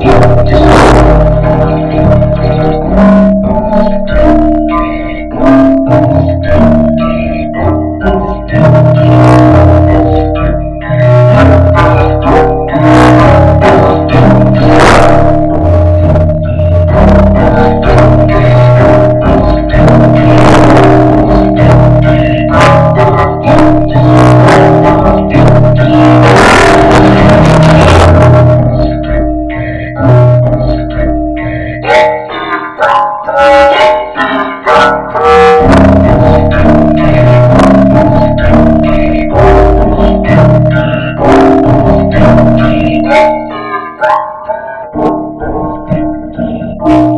you. you.